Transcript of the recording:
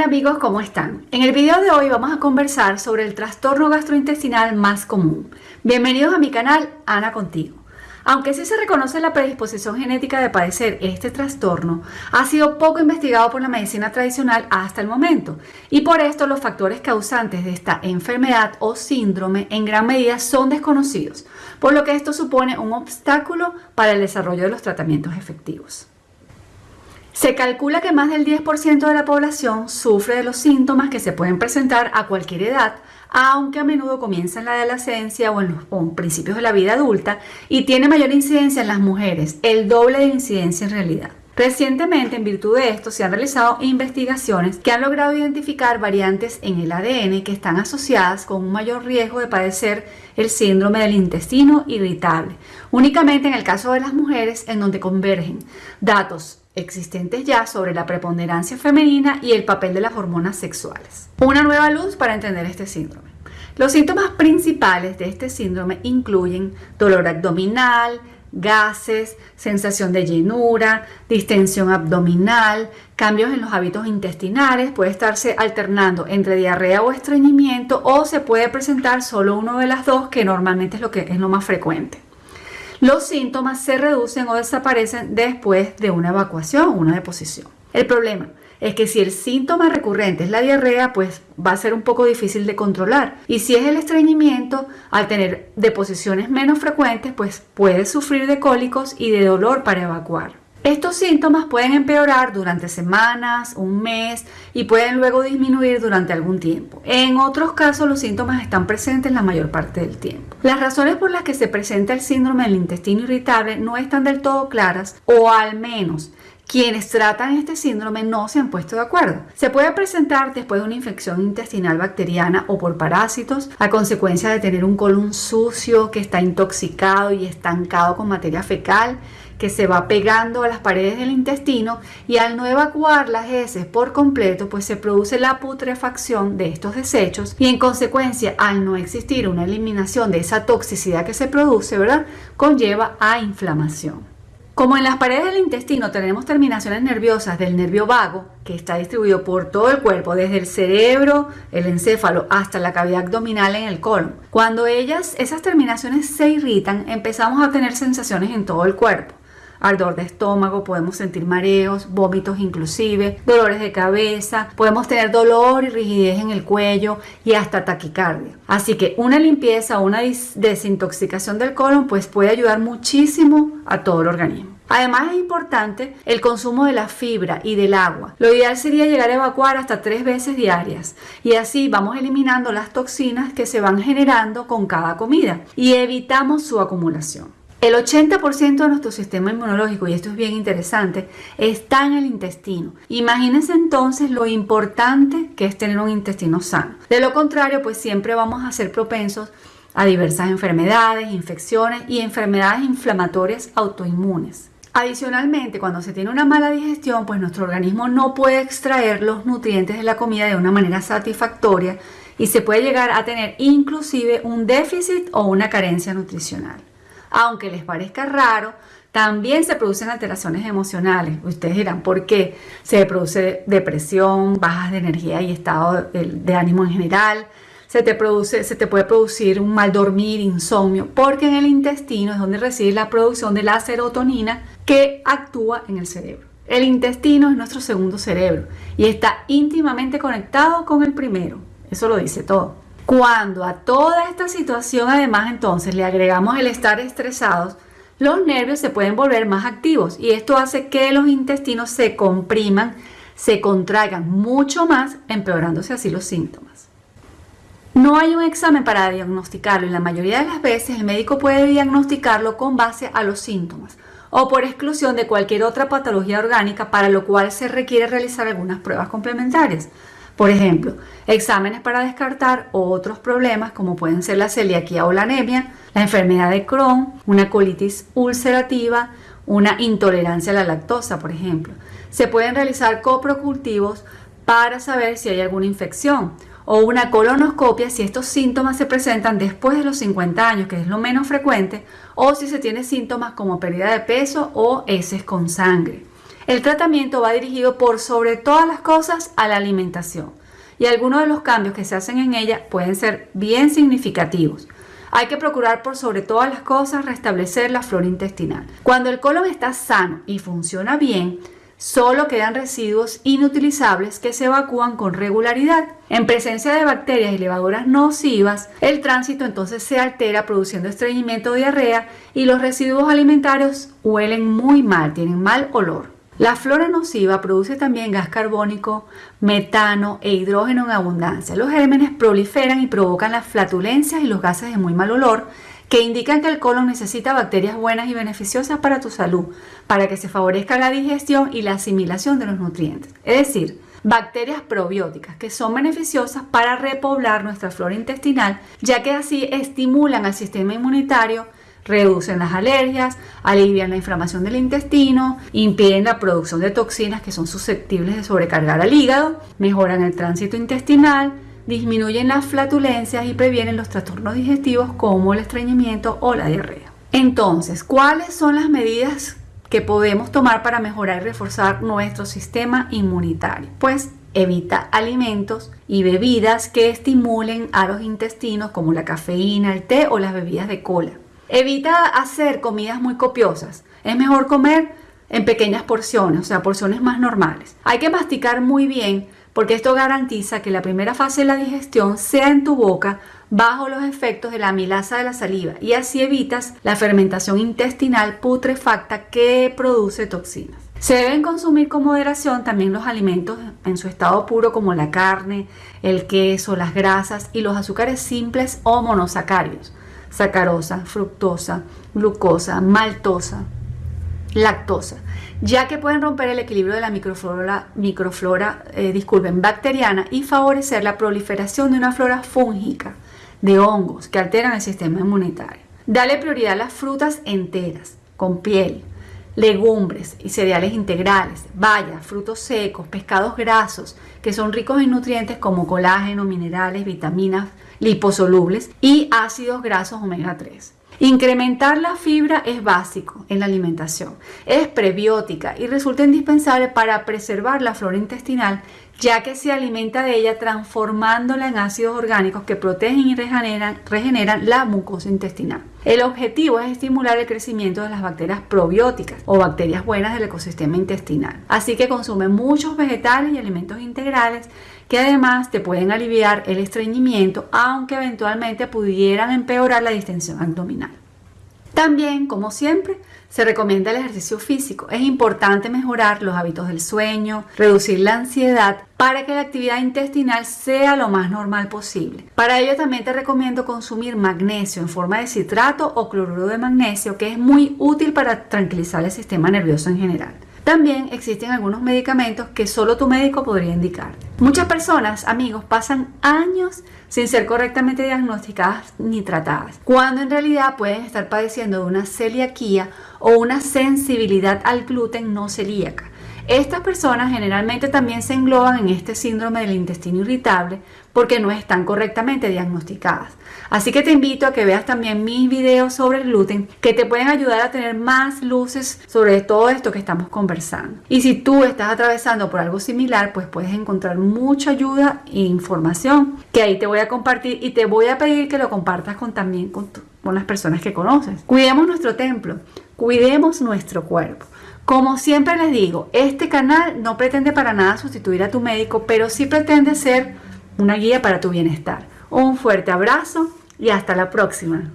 Hola amigos, ¿cómo están? En el video de hoy vamos a conversar sobre el trastorno gastrointestinal más común. Bienvenidos a mi canal Ana Contigo. Aunque sí se reconoce la predisposición genética de padecer este trastorno, ha sido poco investigado por la medicina tradicional hasta el momento y por esto los factores causantes de esta enfermedad o síndrome en gran medida son desconocidos, por lo que esto supone un obstáculo para el desarrollo de los tratamientos efectivos. Se calcula que más del 10% de la población sufre de los síntomas que se pueden presentar a cualquier edad, aunque a menudo comienza en la adolescencia o en los principios de la vida adulta y tiene mayor incidencia en las mujeres, el doble de incidencia en realidad. Recientemente, en virtud de esto, se han realizado investigaciones que han logrado identificar variantes en el ADN que están asociadas con un mayor riesgo de padecer el síndrome del intestino irritable, únicamente en el caso de las mujeres en donde convergen datos existentes ya sobre la preponderancia femenina y el papel de las hormonas sexuales. Una nueva luz para entender este síndrome. Los síntomas principales de este síndrome incluyen dolor abdominal, gases, sensación de llenura, distensión abdominal, cambios en los hábitos intestinales, puede estarse alternando entre diarrea o estreñimiento o se puede presentar solo uno de las dos que normalmente es lo que es lo más frecuente los síntomas se reducen o desaparecen después de una evacuación o una deposición. El problema es que si el síntoma recurrente es la diarrea, pues va a ser un poco difícil de controlar. Y si es el estreñimiento, al tener deposiciones menos frecuentes, pues puede sufrir de cólicos y de dolor para evacuar. Estos síntomas pueden empeorar durante semanas, un mes y pueden luego disminuir durante algún tiempo. En otros casos los síntomas están presentes la mayor parte del tiempo. Las razones por las que se presenta el síndrome del intestino irritable no están del todo claras o al menos quienes tratan este síndrome no se han puesto de acuerdo. Se puede presentar después de una infección intestinal bacteriana o por parásitos a consecuencia de tener un colon sucio que está intoxicado y estancado con materia fecal que se va pegando a las paredes del intestino y al no evacuar las heces por completo, pues se produce la putrefacción de estos desechos y en consecuencia al no existir una eliminación de esa toxicidad que se produce, ¿verdad? Conlleva a inflamación. Como en las paredes del intestino tenemos terminaciones nerviosas del nervio vago, que está distribuido por todo el cuerpo, desde el cerebro, el encéfalo, hasta la cavidad abdominal en el colon. Cuando ellas, esas terminaciones se irritan, empezamos a tener sensaciones en todo el cuerpo ardor de estómago, podemos sentir mareos, vómitos inclusive, dolores de cabeza, podemos tener dolor y rigidez en el cuello y hasta taquicardia. Así que una limpieza o una desintoxicación del colon pues puede ayudar muchísimo a todo el organismo. Además es importante el consumo de la fibra y del agua. Lo ideal sería llegar a evacuar hasta tres veces diarias y así vamos eliminando las toxinas que se van generando con cada comida y evitamos su acumulación. El 80% de nuestro sistema inmunológico, y esto es bien interesante, está en el intestino. Imagínense entonces lo importante que es tener un intestino sano. De lo contrario, pues siempre vamos a ser propensos a diversas enfermedades, infecciones y enfermedades inflamatorias autoinmunes. Adicionalmente, cuando se tiene una mala digestión, pues nuestro organismo no puede extraer los nutrientes de la comida de una manera satisfactoria y se puede llegar a tener inclusive un déficit o una carencia nutricional aunque les parezca raro, también se producen alteraciones emocionales. Ustedes dirán, ¿por qué? Se produce depresión, bajas de energía y estado de, ánimo en general. Se te, produce, se te puede producir un mal dormir, insomnio, porque en el intestino es donde reside la producción de la serotonina que actúa en el cerebro. El intestino es nuestro segundo cerebro y está íntimamente conectado con el primero. Eso lo dice todo. Cuando a toda esta situación además entonces le agregamos el estar estresados, los nervios se pueden volver más activos y esto hace que los intestinos se compriman, se contraigan mucho más, empeorándose así los síntomas. No hay un examen para diagnosticarlo y la mayoría de las veces el médico puede diagnosticarlo con base a los síntomas o por exclusión de cualquier otra patología orgánica para lo cual se requiere realizar algunas pruebas complementarias. Por ejemplo, exámenes para descartar otros problemas como pueden ser la celiaquía o la anemia, la enfermedad de Crohn, una colitis ulcerativa, una intolerancia a la lactosa, por ejemplo. Se pueden realizar coprocultivos para saber si hay alguna infección o una colonoscopia si estos síntomas se presentan después de los 50 años, que es lo menos frecuente, o si se tiene síntomas como pérdida de peso o heces con sangre. El tratamiento va dirigido por sobre todas las cosas a la alimentación y algunos de los cambios que se hacen en ella pueden ser bien significativos. Hay que procurar por sobre todas las cosas restablecer la flora intestinal. Cuando el colon está sano y funciona bien, solo quedan residuos inutilizables que se evacúan con regularidad. En presencia de bacterias y levaduras nocivas, el tránsito entonces se altera produciendo estreñimiento o diarrea y los residuos alimentarios huelen muy mal, tienen mal olor. La flora nociva produce también gas carbónico, metano e hidrógeno en abundancia. Los gérmenes proliferan y provocan las flatulencias y los gases de muy mal olor que indican que el colon necesita bacterias buenas y beneficiosas para tu salud, para que se favorezca la digestión y la asimilación de los nutrientes. Es decir, bacterias probióticas que son beneficiosas para repoblar nuestra flora intestinal, ya que así estimulan al sistema inmunitario reducen las alergias, alivian la inflamación del intestino, impiden la producción de toxinas que son susceptibles de sobrecargar al hígado, mejoran el tránsito intestinal, disminuyen las flatulencias y previenen los trastornos digestivos como el estreñimiento o la diarrea. Entonces, ¿cuáles son las medidas que podemos tomar para mejorar y reforzar nuestro sistema inmunitario? Pues evita alimentos y bebidas que estimulen a los intestinos como la cafeína, el té o las bebidas de cola. Evita hacer comidas muy copiosas. Es mejor comer en pequeñas porciones, o sea, porciones más normales. Hay que masticar muy bien porque esto garantiza que la primera fase de la digestión sea en tu boca bajo los efectos de la amilasa de la saliva y así evitas la fermentación intestinal putrefacta que produce toxinas. Se deben consumir con moderación también los alimentos en su estado puro como la carne, el queso, las grasas y los azúcares simples o monosacáridos sacarosa, fructosa, glucosa, maltosa, lactosa, ya que pueden romper el equilibrio de la microflora, microflora eh, disculpen, bacteriana y favorecer la proliferación de una flora fúngica de hongos que alteran el sistema inmunitario. Dale prioridad a las frutas enteras, con piel, legumbres y cereales integrales, bayas, frutos secos, pescados grasos, que son ricos en nutrientes como colágeno, minerales, vitaminas, liposolubles y ácidos grasos omega 3. Incrementar la fibra es básico en la alimentación, es prebiótica y resulta indispensable para preservar la flora intestinal ya que se alimenta de ella transformándola en ácidos orgánicos que protegen y regeneran, regeneran la mucosa intestinal. El objetivo es estimular el crecimiento de las bacterias probióticas o bacterias buenas del ecosistema intestinal. Así que consume muchos vegetales y alimentos integrales que además te pueden aliviar el estreñimiento, aunque eventualmente pudieran empeorar la distensión abdominal. También, como siempre, se recomienda el ejercicio físico. Es importante mejorar los hábitos del sueño, reducir la ansiedad para que la actividad intestinal sea lo más normal posible. Para ello también te recomiendo consumir magnesio en forma de citrato o cloruro de magnesio, que es muy útil para tranquilizar el sistema nervioso en general. También existen algunos medicamentos que solo tu médico podría indicar. Muchas personas, amigos, pasan años sin ser correctamente diagnosticadas ni tratadas, cuando en realidad pueden estar padeciendo de una celiaquía o una sensibilidad al gluten no celíaca. Estas personas generalmente también se engloban en este síndrome del intestino irritable porque no están correctamente diagnosticadas. Así que te invito a que veas también mis videos sobre el gluten que te pueden ayudar a tener más luces sobre todo esto que estamos conversando. Y si tú estás atravesando por algo similar, pues puedes encontrar mucha ayuda e información que ahí te voy a compartir y te voy a pedir que lo compartas con también con, con las personas que conoces. Cuidemos nuestro templo, cuidemos nuestro cuerpo. Como siempre les digo, este canal no pretende para nada sustituir a tu médico, pero sí pretende ser una guía para tu bienestar. Un fuerte abrazo y hasta la próxima.